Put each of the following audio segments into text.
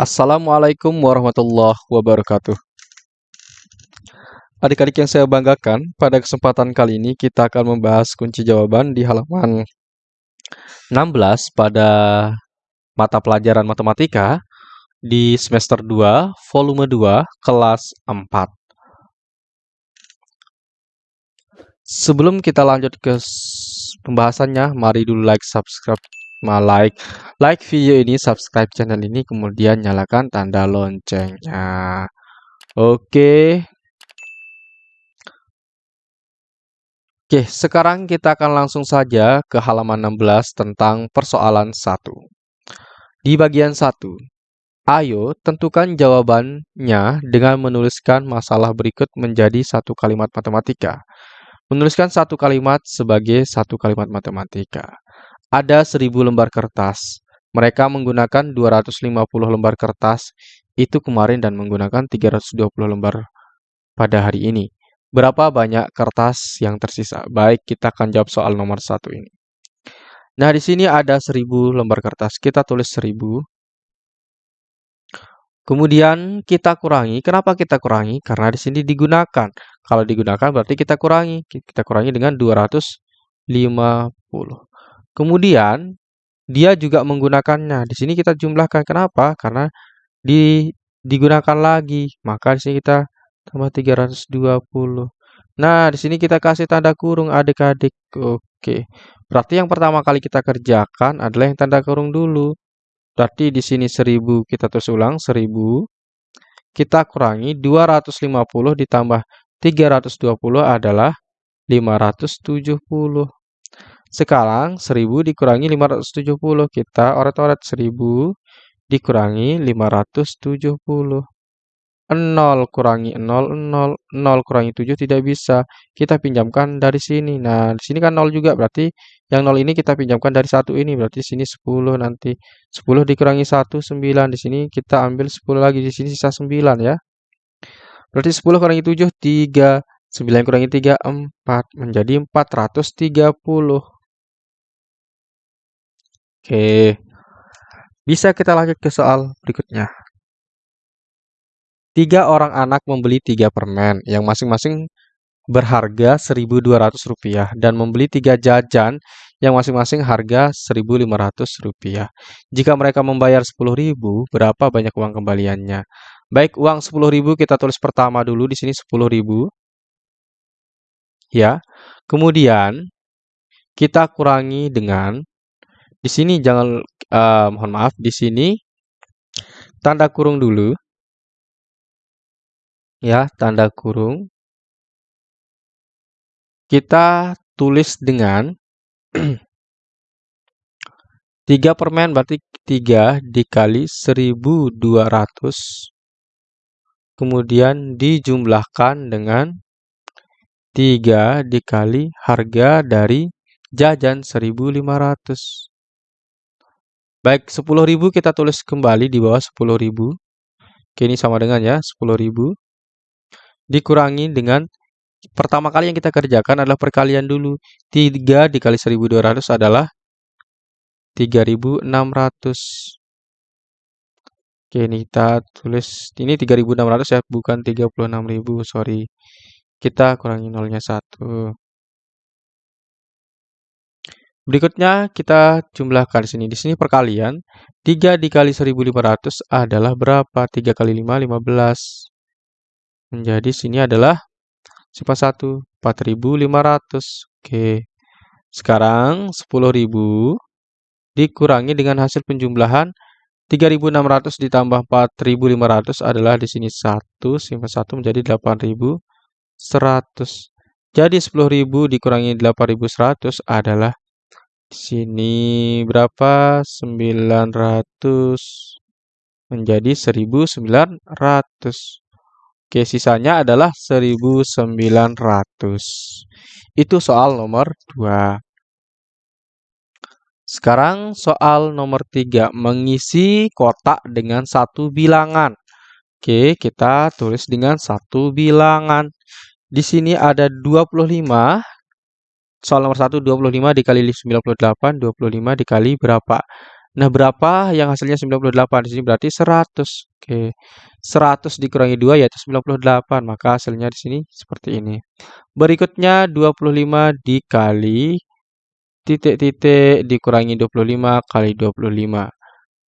Assalamualaikum warahmatullahi wabarakatuh. Adik-adik yang saya banggakan, pada kesempatan kali ini kita akan membahas kunci jawaban di halaman 16 pada mata pelajaran matematika di semester 2, volume 2, kelas 4. Sebelum kita lanjut ke pembahasannya, mari dulu like, subscribe, like, like video ini, subscribe channel ini, kemudian nyalakan tanda loncengnya. Oke. Oke, sekarang kita akan langsung saja ke halaman 16 tentang persoalan 1. Di bagian 1, ayo tentukan jawabannya dengan menuliskan masalah berikut menjadi satu kalimat matematika. Menuliskan satu kalimat sebagai satu kalimat matematika. Ada 1000 lembar kertas. Mereka menggunakan 250 lembar kertas itu kemarin dan menggunakan 320 lembar pada hari ini. Berapa banyak kertas yang tersisa? Baik, kita akan jawab soal nomor satu ini. Nah, di sini ada 1000 lembar kertas. Kita tulis 1000. Kemudian kita kurangi. Kenapa kita kurangi? Karena di sini digunakan. Kalau digunakan berarti kita kurangi. Kita kurangi dengan 250. Kemudian dia juga menggunakannya. Di sini kita jumlahkan. Kenapa? Karena di digunakan lagi. Maka di sini kita tambah 320. Nah, di sini kita kasih tanda kurung adik-adik. Oke. Berarti yang pertama kali kita kerjakan adalah yang tanda kurung dulu. Berarti di sini 1000 kita terus ulang 1000 kita kurangi 250 ditambah 320 adalah 570. Sekarang 1000 dikurangi 570 kita oret-oret 1000 dikurangi 570. 0 kurangi 0, 0, 0 kurangi 7 tidak bisa. Kita pinjamkan dari sini. Nah, di sini kan 0 juga, berarti yang 0 ini kita pinjamkan dari 1 ini, berarti sini 10 nanti. 10 dikurangi 1, 9. Di sini kita ambil 10 lagi, di sini sisa 9 ya. Berarti 10 kurangi 7, 3. 9 kurangi 3, 4. Menjadi 430. Oke. Bisa kita lanjut ke soal berikutnya. Tiga orang anak membeli tiga permen yang masing-masing berharga Rp1.200 dan membeli tiga jajan yang masing-masing harga Rp1.500. Jika mereka membayar Rp10.000, berapa banyak uang kembaliannya? Baik, uang Rp10.000 kita tulis pertama dulu di sini Rp10.000. Ya. Kemudian kita kurangi dengan di sini jangan uh, mohon maaf di sini tanda kurung dulu. Ya tanda kurung. Kita tulis dengan 3 permen berarti 3 dikali 1200 kemudian dijumlahkan dengan 3 dikali harga dari jajan 1500 baik 10.000 kita tulis kembali di bawah 10.000 Oke, ini sama dengan ya 10.000 dikurangi dengan pertama kali yang kita kerjakan adalah perkalian dulu. 3 dikali 1200 adalah 3600. Oke, ini kita tulis ini 3600 ya, bukan 36000, sorry. Kita kurangi nolnya 1. Berikutnya kita jumlahkan sini. Di sini perkalian 3 dikali 1500 adalah berapa? 3 kali 5 15. Menjadi sini adalah sifat 1, 4.500. Oke. Sekarang 10.000 dikurangi dengan hasil penjumlahan 3.600 ditambah 4.500 adalah di sini 1, sifat 1 menjadi 8.100. Jadi 10.000 dikurangi 8.100 adalah sini berapa? 900 menjadi 1.900. Oke, sisanya adalah 1900. Itu soal nomor 2. Sekarang soal nomor 3, mengisi kotak dengan satu bilangan. Oke, kita tulis dengan satu bilangan. Di sini ada 25. Soal nomor 1, 25 dikali 98, 25 dikali berapa? Nah, berapa yang hasilnya 98? Di sini berarti 100. Oke. 100 dikurangi 2 yaitu 98. Maka hasilnya di sini seperti ini. Berikutnya 25 dikali titik-titik dikurangi 25 kali 25.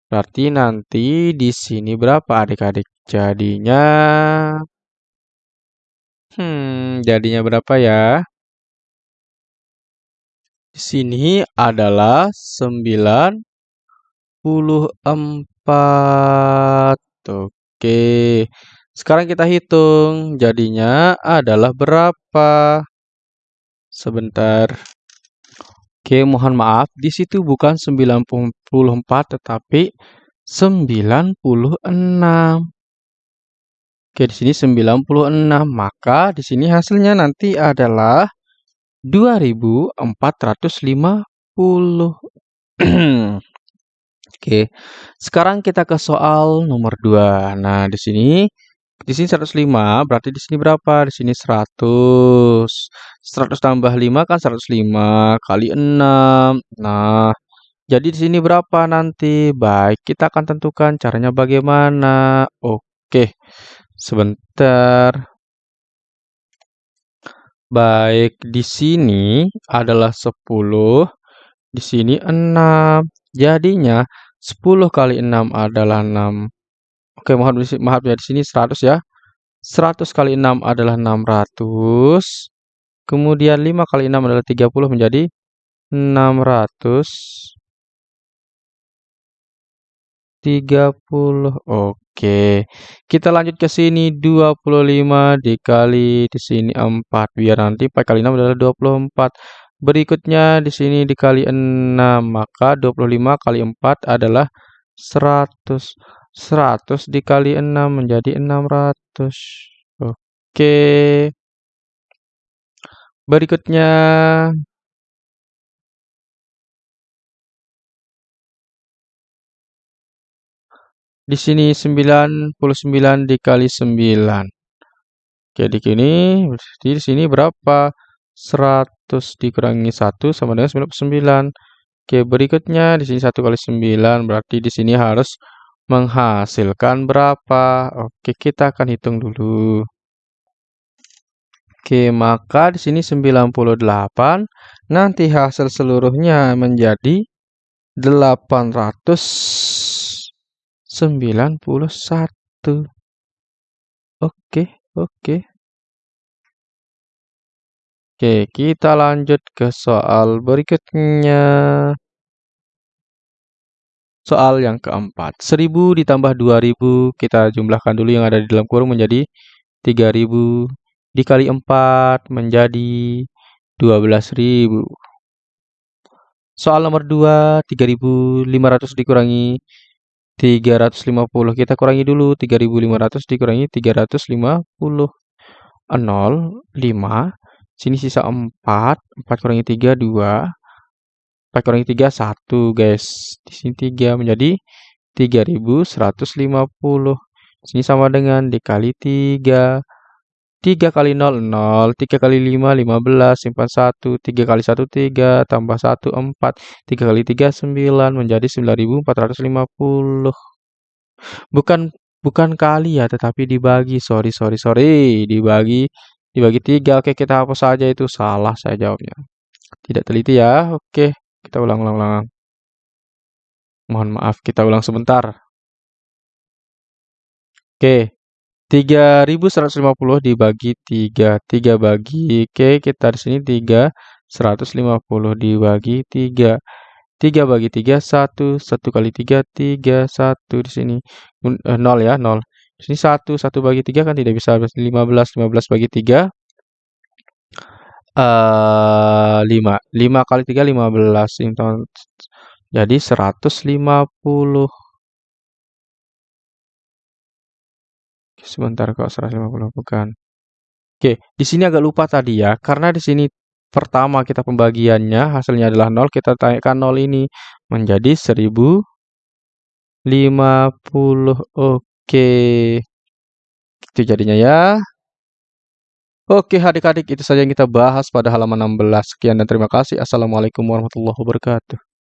Berarti nanti di sini berapa adik-adik? Jadinya Hmm, jadinya berapa ya? Di sini adalah 9 24. Oke. Sekarang kita hitung. Jadinya adalah berapa? Sebentar. Oke, mohon maaf. Di situ bukan 94 tetapi 96. Oke, di sini 96. Maka di sini hasilnya nanti adalah 2450. Oke, sekarang kita ke soal nomor 2. Nah, di sini di sini 105, berarti di sini berapa? Di sini 100. 100 tambah 5 kan 105 kali 6. Nah, jadi di sini berapa nanti? Baik, kita akan tentukan caranya bagaimana. Oke, sebentar. Baik, di sini adalah 10, di sini 6. Jadinya 10 kali 6 adalah 6. Oke, mohon maaf ya di sini 100 ya. 100 kali 6 adalah 600. Kemudian 5 kali 6 adalah 30 menjadi 600 30. Oke. Kita lanjut ke sini 25 dikali di sini 4 biar nanti 4 kali 6 adalah 24. Berikutnya di sini dikali 6, maka 25 kali 4 adalah 100. 100 dikali 6 menjadi 600. Oke. Berikutnya di sini 99 dikali 9. Jadi gini, di sini berapa? 100 dikurangi 1 sama dengan 99. Oke, berikutnya di sini 1 kali 9 berarti di sini harus menghasilkan berapa? Oke, kita akan hitung dulu. Oke, maka di sini 98 nanti hasil seluruhnya menjadi 891. Oke, oke. Oke, kita lanjut ke soal berikutnya. Soal yang keempat. 1000 ditambah 2000, kita jumlahkan dulu yang ada di dalam kurung menjadi 3000. Dikali 4 menjadi 12.000. Soal nomor 2, 3500 dikurangi 350. Kita kurangi dulu 3500 dikurangi 350. 0, 5, Sini sisa 4. 4 kurangi 3, 2. 4 kurangi 3, 1 guys. Di sini 3 menjadi 3150. Sini sama dengan dikali 3. 3 kali 0, 0. 3 kali 5, 15. Simpan 1. 3 kali 1, 3. Tambah 1, 4. 3 kali 3, 9. Menjadi 9450. Bukan bukan kali ya, tetapi dibagi. Sorry, sorry, sorry. Dibagi Dibagi tiga, oke kita hapus saja itu. Salah saya jawabnya. Tidak teliti ya. Oke, kita ulang-ulang. Mohon maaf, kita ulang sebentar. Oke, 3150 dibagi 3. 3 bagi, oke kita di sini 3. 150 dibagi 3. 3 bagi 3, 1. 1 kali 3, 3. 1 di sini. 0 eh, ya, 0. Sini 1, 1 bagi 3 kan tidak bisa 15, 15 bagi 3 uh, 5. 5 kali 3 15. Jadi 150. Sebentar kok 150 bukan. Oke, di sini agak lupa tadi ya, karena di sini pertama kita pembagiannya hasilnya adalah 0, kita tanyakan 0 ini menjadi 1050. Oke. Itu jadinya ya. Oke adik-adik itu saja yang kita bahas pada halaman 16. Sekian dan terima kasih. Assalamualaikum warahmatullahi wabarakatuh.